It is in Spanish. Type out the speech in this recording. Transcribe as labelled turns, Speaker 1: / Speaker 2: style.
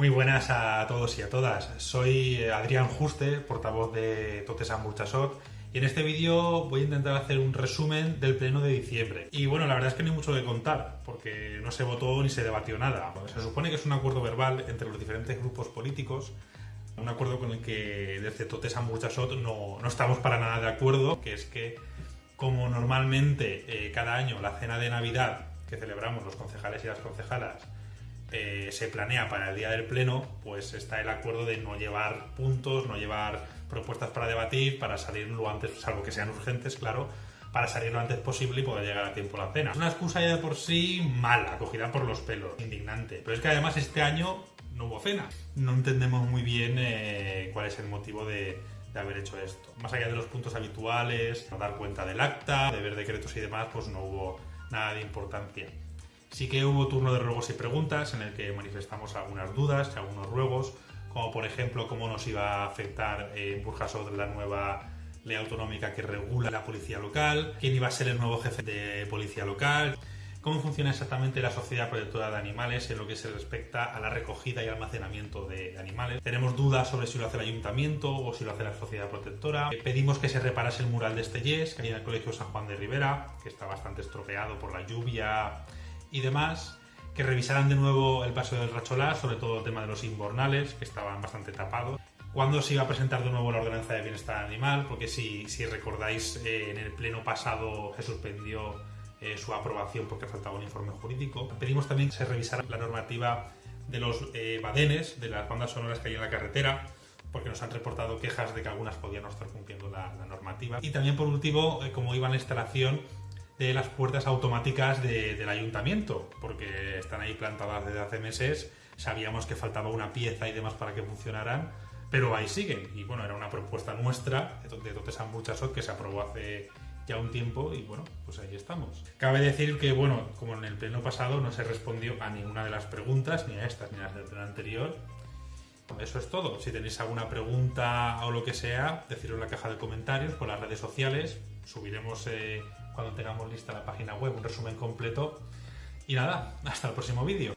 Speaker 1: Muy buenas a todos y a todas. Soy Adrián Juste, portavoz de Totesan Burchasot, y en este vídeo voy a intentar hacer un resumen del pleno de diciembre. Y bueno, la verdad es que no hay mucho que contar, porque no se votó ni se debatió nada. Se supone que es un acuerdo verbal entre los diferentes grupos políticos, un acuerdo con el que desde Totesan Burchasot no, no estamos para nada de acuerdo, que es que como normalmente eh, cada año la cena de Navidad que celebramos los concejales y las concejalas eh, se planea para el día del pleno, pues está el acuerdo de no llevar puntos, no llevar propuestas para debatir, para salir lo antes, salvo que sean urgentes, claro, para salir lo antes posible y poder llegar a tiempo a la cena. Es una excusa ya de por sí mala, cogida por los pelos, indignante. Pero es que además este año no hubo cena. No entendemos muy bien eh, cuál es el motivo de, de haber hecho esto. Más allá de los puntos habituales, dar cuenta del acta, de ver decretos y demás, pues no hubo nada de importancia. Sí que hubo turno de ruegos y preguntas en el que manifestamos algunas dudas y algunos ruegos, como por ejemplo cómo nos iba a afectar en eh, Burjasot la nueva ley autonómica que regula la policía local, quién iba a ser el nuevo jefe de policía local, cómo funciona exactamente la Sociedad Protectora de Animales en lo que se respecta a la recogida y almacenamiento de animales. Tenemos dudas sobre si lo hace el ayuntamiento o si lo hace la Sociedad Protectora. Eh, pedimos que se reparase el mural de Estellés, que hay en el Colegio San Juan de Rivera, que está bastante estropeado por la lluvia y demás, que revisaran de nuevo el paso del Racholá, sobre todo el tema de los inbornales, que estaban bastante tapados. ¿Cuándo se iba a presentar de nuevo la ordenanza de bienestar animal? Porque si, si recordáis, eh, en el pleno pasado se suspendió eh, su aprobación porque faltaba un informe jurídico. Pedimos también que se revisara la normativa de los eh, badenes, de las bandas sonoras que hay en la carretera, porque nos han reportado quejas de que algunas podían no estar cumpliendo la, normativa. Y también, por último, como iba la instalación de las puertas automáticas del ayuntamiento, porque están ahí plantadas desde hace meses, sabíamos que faltaba una pieza y demás para que funcionaran, pero ahí siguen. Y bueno, era una propuesta nuestra de Totesan Burchasot que se aprobó hace ya un tiempo y bueno, pues ahí estamos. Cabe decir que, bueno, como en el pleno pasado no se respondió a ninguna de las preguntas, ni a estas ni a las del pleno anterior, eso es todo. Si tenéis alguna pregunta o lo que sea, decidlo en la caja de comentarios, por las redes sociales. Subiremos eh, cuando tengamos lista la página web un resumen completo. Y nada, hasta el próximo vídeo.